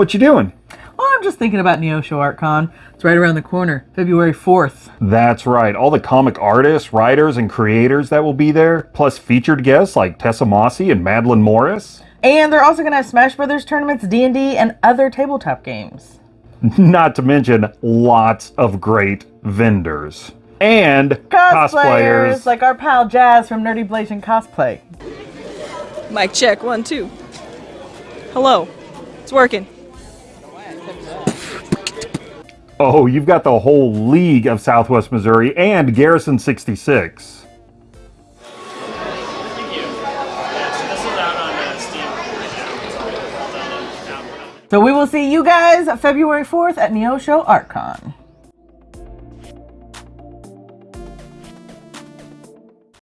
What you doing? Well, I'm just thinking about Neosho ArtCon. It's right around the corner, February 4th. That's right. All the comic artists, writers, and creators that will be there, plus featured guests like Tessa Mossy and Madeline Morris. And they're also going to have Smash Brothers tournaments, D&D, and other tabletop games. Not to mention lots of great vendors. And Cosplayers, cosplayers. like our pal Jazz from Nerdy Blazing Cosplay. Mic check, one, two. Hello. It's working. Oh, you've got the whole League of Southwest Missouri and Garrison 66. So we will see you guys February 4th at Neo Neosho ArtCon.